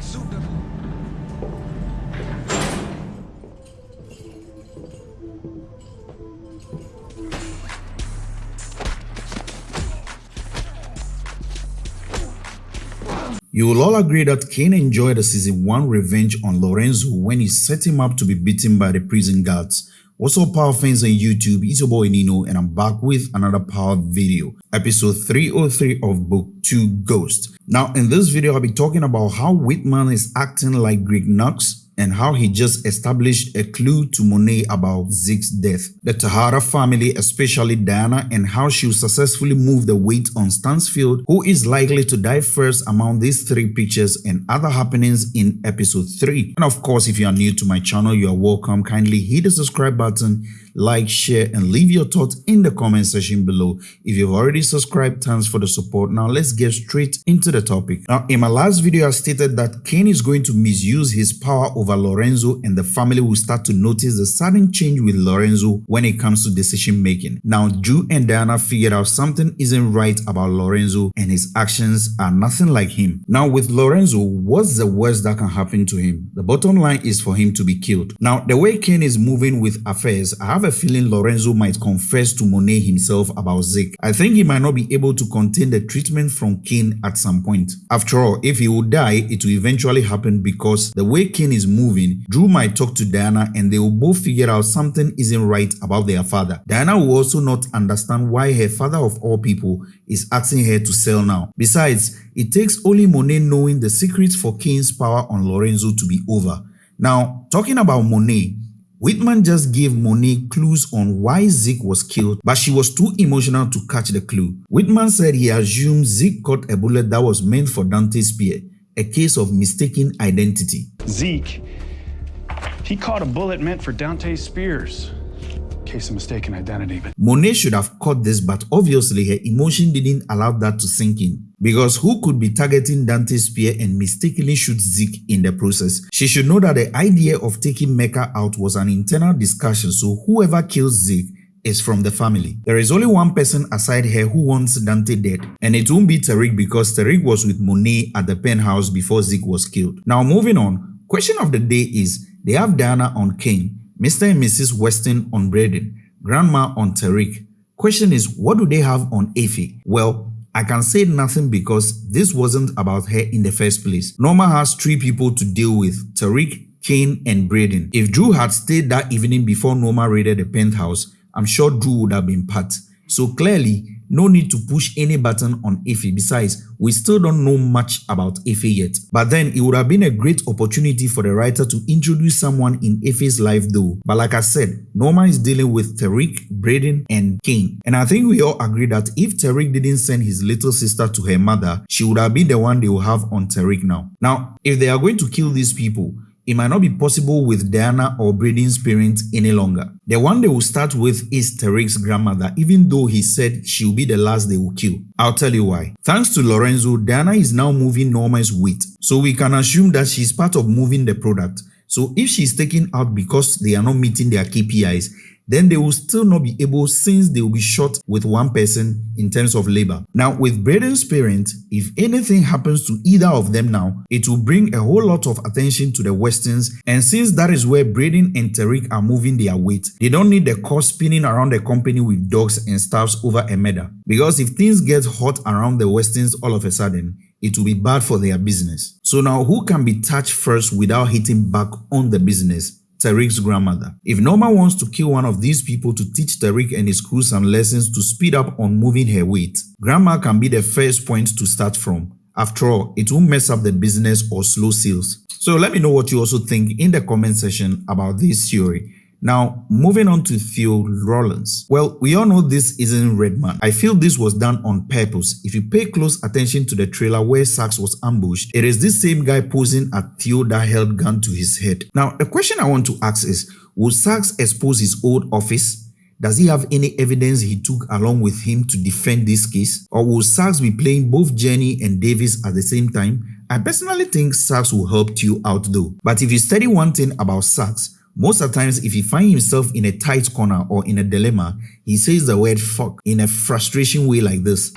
a. You will all agree that Cane enjoyed a season 1 revenge on Lorenzo when he set him up to be beaten by the prison guards What's up power fans on YouTube, it's your boy Nino and I'm back with another power video, episode 303 of book 2 Ghost. Now in this video I'll be talking about how Whitman is acting like Greg Knox and how he just established a clue to Monet about Zeke's death. The Tejada family, especially Diana, and how she successfully move the weight on Stansfield, who is likely to die first among these three pictures and other happenings in episode 3. And of course, if you are new to my channel, you are welcome. Kindly hit the subscribe button like, share, and leave your thoughts in the comment section below. If you've already subscribed, thanks for the support. Now let's get straight into the topic. Now, in my last video, I stated that Cane is going to misuse his power over Lorenzo and the family will start to notice the sudden change with Lorenzo when it comes to decision making. Now, Dru and Diana figured out something isn't right about Lorenzo and his actions are nothing like him. Now, with Lorenzo, what's the worst that can happen to him? The bottom line is for him to be killed. Now, the way Cane is moving with affairs, I have have a feeling Lorenzo might confess to Monet himself about Zeke. I think he might not be able to contain the treatment from Cane at some point. After all, if he would die, it will eventually happen because the way Cane is moving, Dru might talk to Diana and they will both figure out something isn't right about their father. Diana will also not understand why her father of all people is asking her to sell now. Besides, it takes only Monet knowing the secrets for Cane's power on Lorenzo to be over. Now, talking about Monet, Whitman just gave Monet clues on why Zeke was killed, but she was too emotional to catch the clue. Whitman said he assumed Zeke caught a bullet that was meant for Dante Spear, a case of mistaken identity. Zeke, he caught a bullet meant for Dante Spears case of mistaken identity. But Monet should have caught this, but obviously her emotion didn't allow that to sink in. Because who could be targeting Dante Spears and mistakenly shoot Zeke in the process? She should know that the idea of taking Mecca out was an internal discussion, so whoever kills Zeke is from the family. There is only one person aside her who wants Dante dead, and it won't be Tariq because Tariq was with Monet at the penthouse before Zeke was killed. Now moving on, question of the day is, they have Diana on Cane, Mr. and Mrs. Weston on Brayden, Grandma on Tariq. Question is, what do they have on Effie? Well, I can say nothing because this wasn't about her in the first place. Noma has three people to deal with, Tariq, Cane, and Brayden. If Dru had stayed that evening before Noma raided the penthouse, I'm sure Dru would have been part. So clearly, no need to push any button on Effie. Besides, we still don't know much about Effie yet. But then it would have been a great opportunity for the writer to introduce someone in Effie's life though. But like I said, Noma is dealing with Tariq, Brayden, and Cane. And I think we all agree that if Tariq didn't send his little sister to her mother, she would have been the one they will have on Tariq now. Now, if they are going to kill these people, it might not be possible with Diana or Brayden's parents any longer. The one they will start with is Tariq's grandmother, even though he said she'll be the last they will kill. I'll tell you why. Thanks to Lorenzo, Diana is now moving Noma's weight, so we can assume that she's part of moving the product. So if she's taken out because they are not meeting their KPIs, then they will still not be able since they will be short with one person in terms of labor. Now with Brayden's parent, if anything happens to either of them now, it will bring a whole lot of attention to the Westons and since that is where Brayden and Tariq are moving their weight, they don't need the cost spinning around the company with dogs and staffs over a murder. Because if things get hot around the Westons all of a sudden, it will be bad for their business. So now who can be touched first without hitting back on the business? Tariq's grandmother. If Noma wants to kill one of these people to teach Tariq and his crew some lessons to speed up on moving her weight, Grandma can be the first point to start from. After all, it won't mess up the business or slow sales. So let me know what you also think in the comment section about this theory. Now, moving on to Theo Rollins. Well, we all know this isn't Redman. I feel this was done on purpose. If you pay close attention to the trailer where Saxe was ambushed, it is this same guy posing at Theo that held gun to his head. Now, the question I want to ask is, will Saxe expose his old office? Does he have any evidence he took along with him to defend this case? Or will Saxe be playing both Jenny and Davis at the same time? I personally think Saxe will help Theo out though. But if you study one thing about Saxe, most of the times, if he finds himself in a tight corner or in a dilemma, he says the word fuck in a frustration way like this.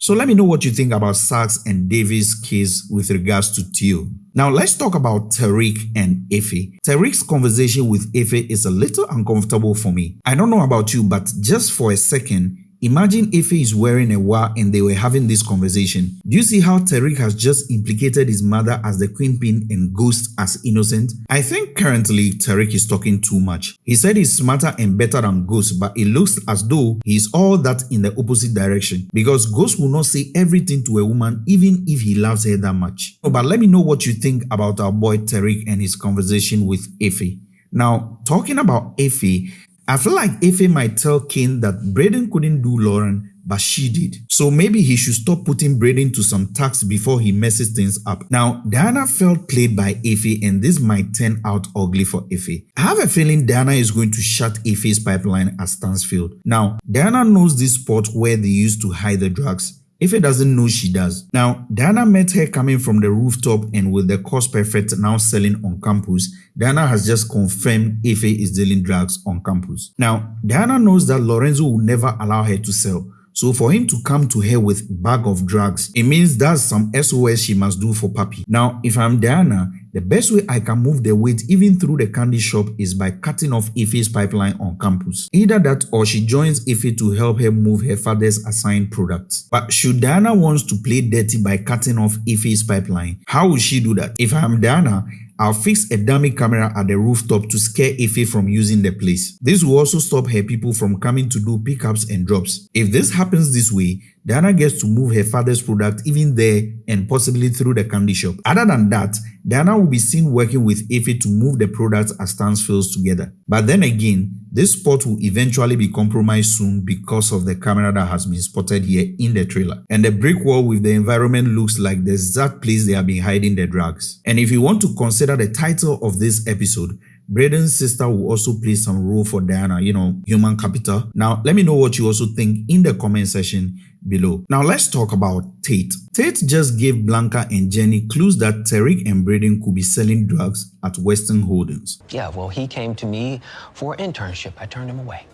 So let me know what you think about Saxe and Davis' case with regards to Teal. Now let's talk about Tariq and Effie. Tariq's conversation with Effie is a little uncomfortable for me. I don't know about you, but just for a second, Imagine Effie is wearing a wa and they were having this conversation. Do you see how Tariq has just implicated his mother as the queenpin and Ghost as innocent? I think currently Tariq is talking too much. He said he's smarter and better than Ghost but it looks as though he's all that in the opposite direction because Ghost will not say everything to a woman even if he loves her that much. But let me know what you think about our boy Tariq and his conversation with Effie. Now, talking about Effie, I feel like Effie might tell Cane that Brayden couldn't do Lauren, but she did. So maybe he should stop putting Brayden to some tax before he messes things up. Now, Diana felt played by Effie and this might turn out ugly for Effie. I have a feeling Diana is going to shut Effie's pipeline at Stansfield. Now, Diana knows this spot where they used to hide the drugs. Effie doesn't know she does. Now, Diana met her coming from the rooftop and with the cost perfect now selling on campus, Diana has just confirmed Effie is dealing drugs on campus. Now, Diana knows that Lorenzo will never allow her to sell. So for him to come to her with bag of drugs, it means that's some SOS she must do for Papi. Now, if I'm Diana, the best way I can move the weight even through the candy shop is by cutting off Effie's pipeline on campus. Either that or she joins Effie to help her move her father's assigned products. But should Diana wants to play dirty by cutting off Effie's pipeline, how will she do that? If I'm Diana, I'll fix a dummy camera at the rooftop to scare Effie from using the place. This will also stop her people from coming to do pickups and drops. If this happens this way, Diana gets to move her father's product even there and possibly through the candy shop. Other than that, Diana will be seen working with Effie to move the products at Stansfields together. But then again, this spot will eventually be compromised soon because of the camera that has been spotted here in the trailer. And the brick wall with the environment looks like the exact place they have been hiding the drugs. And if you want to consider the title of this episode, Brayden's sister will also play some role for Diana, you know, human capital. Now, let me know what you also think in the comment section below. Now let's talk about Tate. Tate just gave Blanca and Jenny clues that Tariq and Brayden could be selling drugs at Weston Holdings. Yeah, well, he came to me for an internship. I turned him away.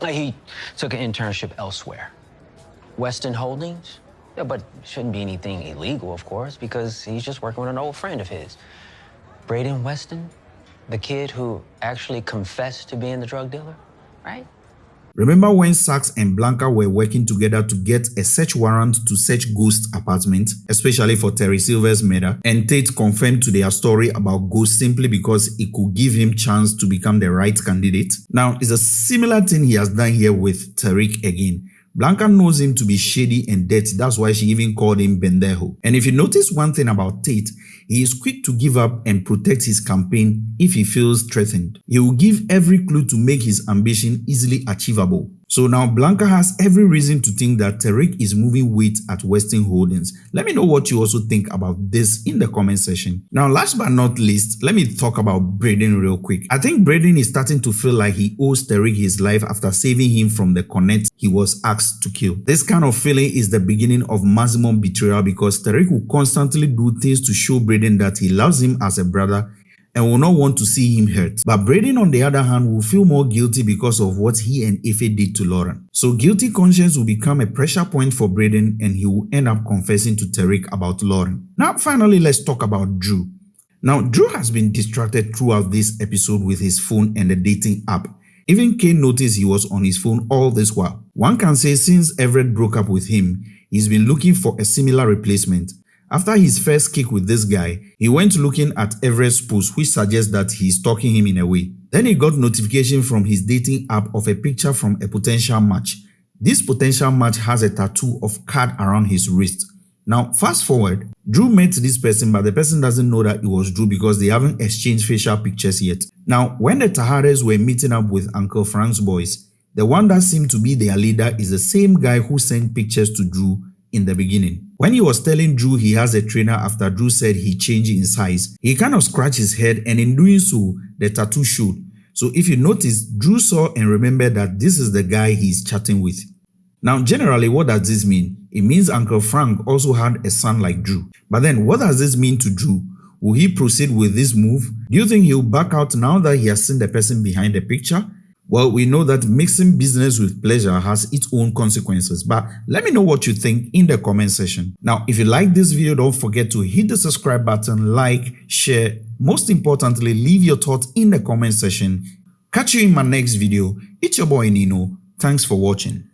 Like he took an internship elsewhere. Weston Holdings? Yeah, but shouldn't be anything illegal, of course, because he's just working with an old friend of his. Brayden Weston? The kid who actually confessed to being the drug dealer, right? Remember when Saxe and Blanca were working together to get a search warrant to search Ghost apartment, especially for Terry Silver's murder, and Tate confirmed to their story about Ghost simply because it could give him chance to become the right candidate? Now, it's a similar thing he has done here with Tariq again. Blanca knows him to be shady and dirty, that's why she even called him pendejo. And if you notice one thing about Tate, he is quick to give up and protect his campaign if he feels threatened. He will give every clue to make his ambition easily achievable. So now Blanca has every reason to think that Tariq is moving weight at Weston Holdings. Let me know what you also think about this in the comment section. Now last but not least, let me talk about Brayden real quick. I think Brayden is starting to feel like he owes Tariq his life after saving him from the connect he was asked to kill. This kind of feeling is the beginning of maximum betrayal because Tariq will constantly do things to show Brayden that he loves him as a brother and will not want to see him hurt. But Brayden on the other hand will feel more guilty because of what he and Effie did to Lauren. So guilty conscience will become a pressure point for Brayden and he will end up confessing to Tariq about Lauren. Now finally let's talk about Dru. Now Dru has been distracted throughout this episode with his phone and the dating app. Even Cane noticed he was on his phone all this while. One can say since Everett broke up with him, he's been looking for a similar replacement. After his first kick with this guy, he went looking at Everett's post which suggests that he's stalking him in a way. Then he got notification from his dating app of a picture from a potential match. This potential match has a tattoo of card around his wrist. Now fast forward, Dru met this person but the person doesn't know that it was Dru because they haven't exchanged facial pictures yet. Now when the Tejadas were meeting up with Uncle Frank's boys, the one that seemed to be their leader is the same guy who sent pictures to Dru in the beginning. When he was telling Dru he has a trainer after Dru said he changed in size, he kind of scratched his head and in doing so, the tattoo showed. So if you notice, Dru saw and remembered that this is the guy he's chatting with. Now generally what does this mean? It means Uncle Frank also had a son like Dru. But then what does this mean to Dru? Will he proceed with this move? Do you think he'll back out now that he has seen the person behind the picture? Well, we know that mixing business with pleasure has its own consequences, but let me know what you think in the comment section. Now, if you like this video, don't forget to hit the subscribe button, like, share. Most importantly, leave your thoughts in the comment section. Catch you in my next video. It's your boy Nino. Thanks for watching.